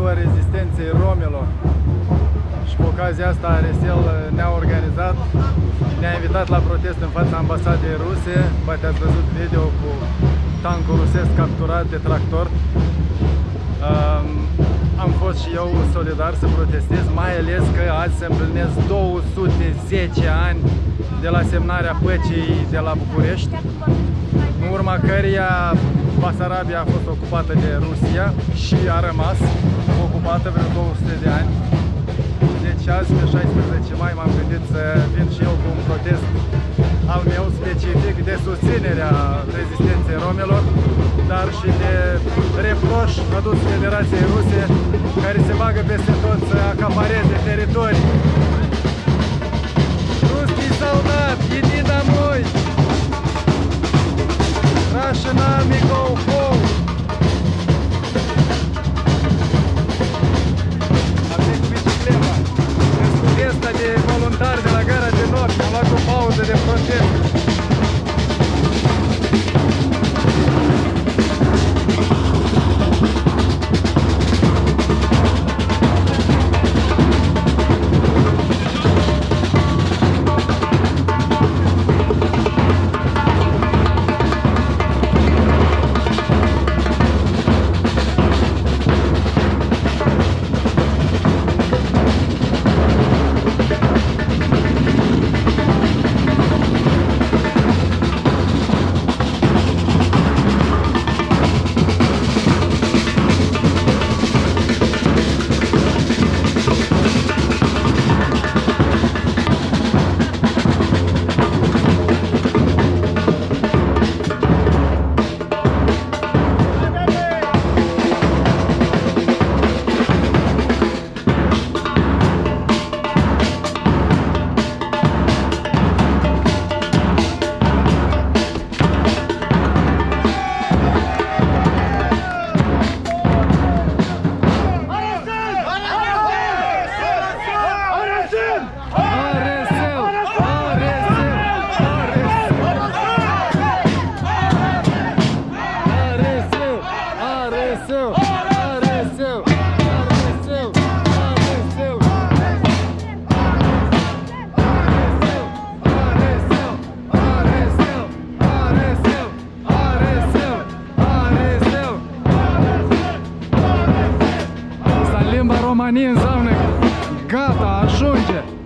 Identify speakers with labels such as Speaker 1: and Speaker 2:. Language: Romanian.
Speaker 1: ziua rezistenței romilor și cu ocazia asta Aresel ne-a organizat, ne-a invitat la protest în fața ambasadei ruse. Poate ați văzut video cu tancul rusesc capturat de tractor. Um, am fost și eu solidar să protestez, mai ales că azi se împlinesc 210 ani de la semnarea păcii de la București, în urma căreia Basarabia a fost ocupată de Rusia și a rămas ocupată vreo 200 de ani. Deci azi, pe 16 mai, m-am gândit să vin și eu cu un protest al meu specific de susținerea rezistenței romelor, dar și de reproș adus Federației Ruse, care se bagă peste tot să acapareze teritorii. De voluntari de la gara de nord. Am luat o pauză de protest. Gjermani në gata, a shonqe.